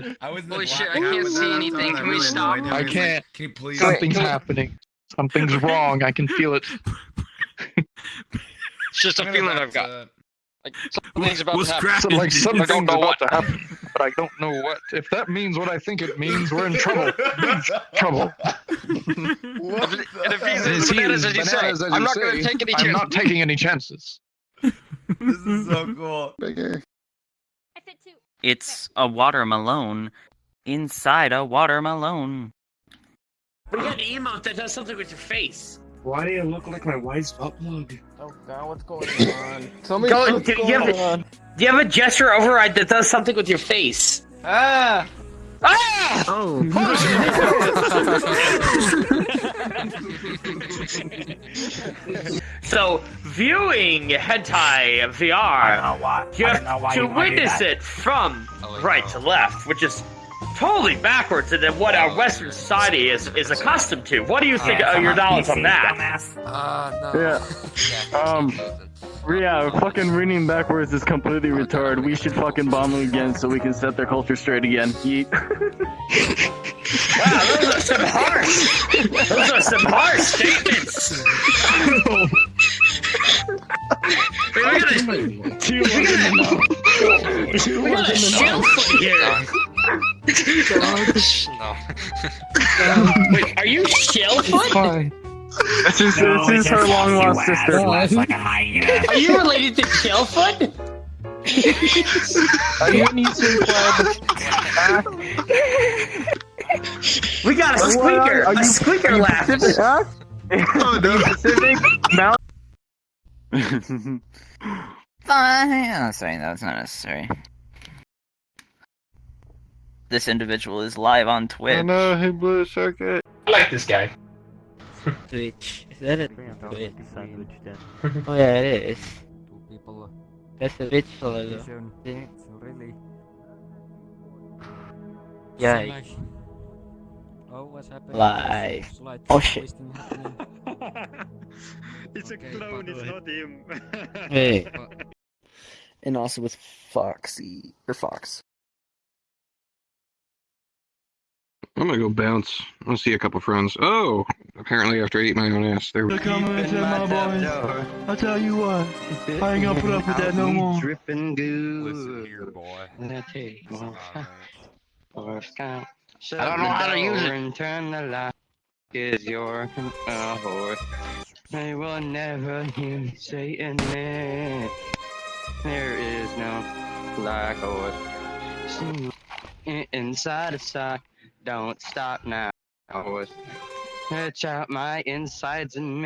god. I was in the Holy shit, I hat can't with see that. anything. I Can we really had no stop? idea. I was like, can't. Can you please? Something's can we- happening. Something's wrong. I can feel it. It's just a I'm gonna feeling I've got. Uh, like something's about What's to happen. cracking? So, like dude? something's don't know what. to happen, but I don't know what. If that means what I think it means, we're in trouble. trouble. What If it- and if he's hell? as bananas as you say, Bananas, as I'm you not gonna say, take any I'm chances. not taking any chances. This is so cool. Bigger. I fit two. It's a watermelon inside a watermelon. We got an emote that does something with your face. Why do you look like my wife's butt plug? Oh god, what's going on? Tell me Go- what's do you have going Do you have a gesture override that does something with your face? Ah! Ah! Oh. So, viewing hentai VR, you have to witness it from right to left, which is totally backwards than what our Western society is, is accustomed to. What do you think of your knowledge on that? Uh, no. Yeah. Um, Yeah, fucking reading backwards is completely retarded. We should fucking bomb them again so we can set their culture straight again. Yeet. Wow, those are some harsh. Those are some harsh statements. No. Wait, are you shield foot? This is, this is her long lost sister. Are you related to Chillfoot? Are you an Eastern club? We got a squeaker. A squeaker laugh. Oh no. Pacific. Fine. Oh, sorry, that's not necessary. This individual is live on Twitch. I know, hey Blue Circuit. I like this guy. Twitch. Is that a Twitch? oh yeah, it is. Two people. That's a Twitch logo. Yeah. Oh, what's happening? Live. Oh, shit. Wasting happening. It's a Okay, clone, it's not him. Hey. and also with Foxy or Fox. I'm gonna go bounce. I want to see a couple friends. Oh, apparently after I eat my own ass, there. Come and my boy. I'll tell you what. I ain't gonna put up with that no more. Dripping goo. Listen here, boy. I don't know how to use it. And turn the light. Is your uh, horse. I will never hear say it. There is no black horse. Inside a sock. Don't stop now. Horse. Touch out my insides and me.